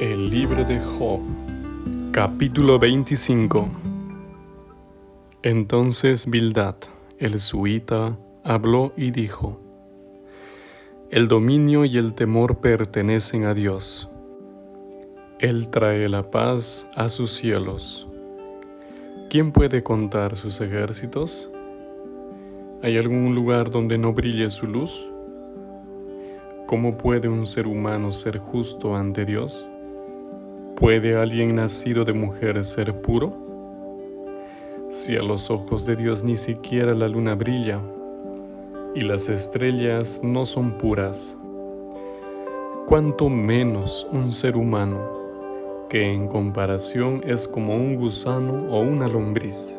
El libro de Job, capítulo 25. Entonces Bildad, el suita, habló y dijo, El dominio y el temor pertenecen a Dios. Él trae la paz a sus cielos. ¿Quién puede contar sus ejércitos? ¿Hay algún lugar donde no brille su luz? ¿Cómo puede un ser humano ser justo ante Dios? ¿Puede alguien nacido de mujer ser puro? Si a los ojos de Dios ni siquiera la luna brilla y las estrellas no son puras, cuánto menos un ser humano que en comparación es como un gusano o una lombriz.